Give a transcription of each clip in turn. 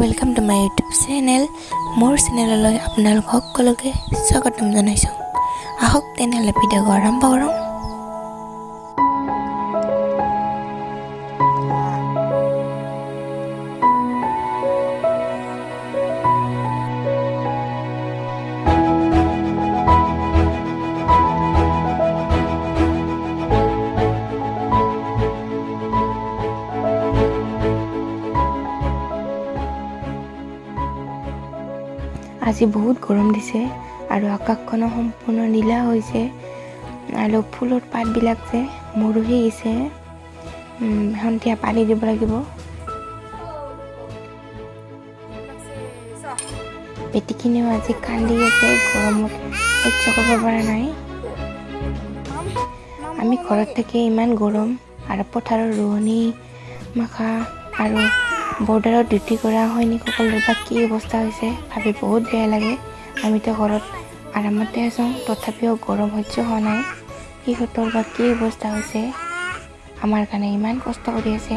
Welcome to my YouTube channel মোৰ চেনেললৈ আপোনালোক সকলোকে স্বাগতম জনাইছোঁ। আহক তেনেহ'লে ভিডিঅ'টো আৰম্ভ কৰোঁ। আজি বহুত গৰম দিছে আৰু আকাশখনো সম্পূৰ্ণ নীলা হৈছে আৰু ফুলৰ পাতবিলাক যে মৰহি গৈছে সন্ধিয়া পানী দিব লাগিব। বেটিখিনিও আজি কান্দি আছে গৰমত সহ্য কৰিব পৰা নাই। আমি ঘৰত থাকি ইমান গৰম আৰু পথাৰৰ ৰোৱনী মাখা আৰু বৰ্ডাৰত ডিউটি কৰা সৈনিকসকলৰ বা কি অৱস্থা হৈছে ভাবি বহুত বেয়া লাগে। আমিতো ঘৰত আৰামতে আছোঁ তথাপিও গৰম সহ্য হোৱা নাই। সিহঁতৰ বা কি অৱস্থা হৈছে? আমাৰ কাৰণে ইমান কষ্ট কৰি আছে।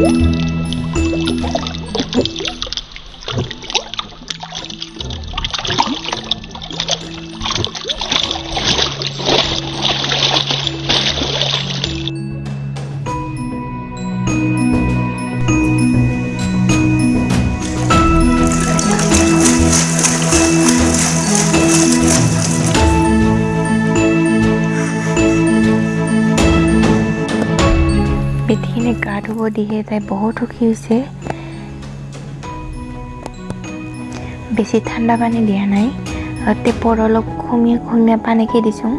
বেটিখিনি গা ধুব দিহে তাই বহুত সুখী হৈছে। বেছি ঠাণ্ডা পানী দিয়া নাই টেপৰ অলপ খুমিয়া খুমিয়া পানীকে দিছোঁ।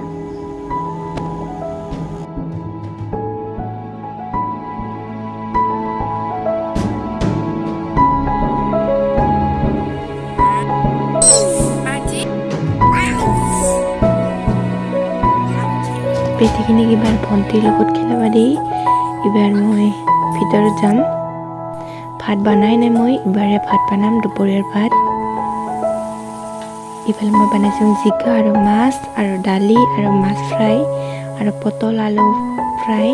বেটিখিনিক এইবাৰ ভণ্টিৰ লগত খেলাব দি এইবাৰ মই ভিতৰত যাম। ভাত বনাই নাই মই এইবাৰে ভাত বনাম দুপৰীয়াৰ ভাত। ইফালে মই বনাইছোঁ জিকা আৰু মাছ আৰু দালি আৰু মাছ ফ্ৰাই আৰু পটল আলু ফ্ৰাই।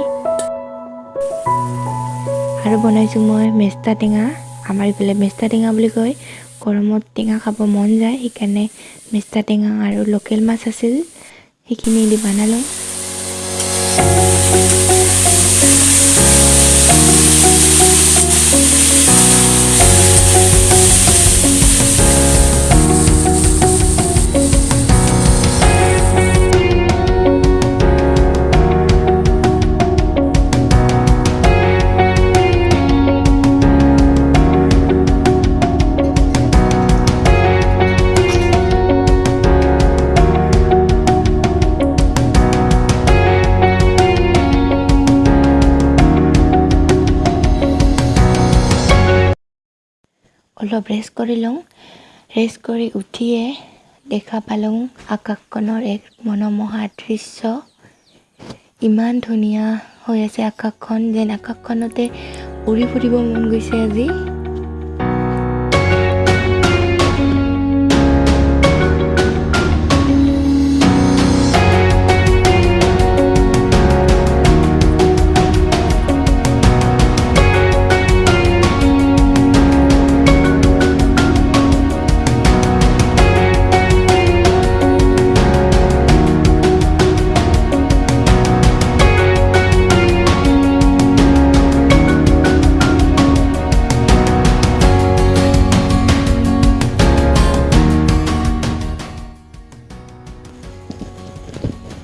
আৰু বনাইছোঁ মই মেষ্টা টেঙা। আমাৰ ইফালে মেষ্টা টেঙা বুলি কয়। গৰমত টেঙা খাব মন যায় সেইকাৰণে মেষ্টা টেঙা আৰু লোকেল মাছ আছিল সেইখিনি দি বনালোঁ। অলপ ৰেষ্ট কৰি লওঁ। ৰেষ্ট কৰি উঠিয়ে দেখা পালোঁ আকাশখনৰ এক মনোমোহা দৃশ্য। ইমান ধুনীয়া হৈ আছে আকাশখন যেন আকাশখনতে উৰি ফুৰিব মন গৈছে আজি।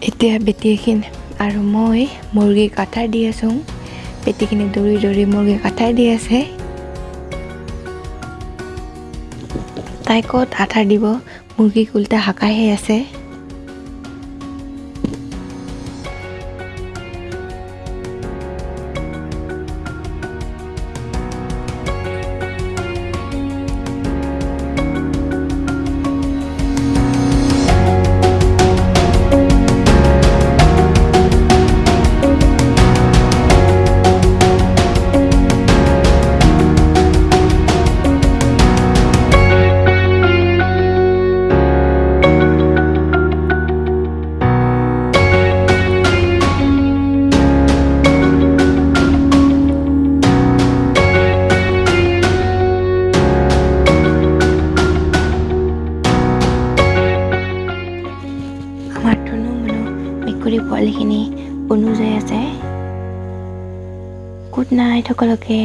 এতিয়া বেটীখিনি আৰু মই মুৰ্গীক আঠাৰ দি আছোঁ। বেটীখিনি দৌৰি দৌৰি মুৰ্গীক আঠাৰ দি আছে। তাই ক'ত আঠাৰ দিব। মুৰ্গীক উল্টা হাকাইহে আছে। পোৱালিখিনি পনু যায় আছে গুড নাইট সকলোকে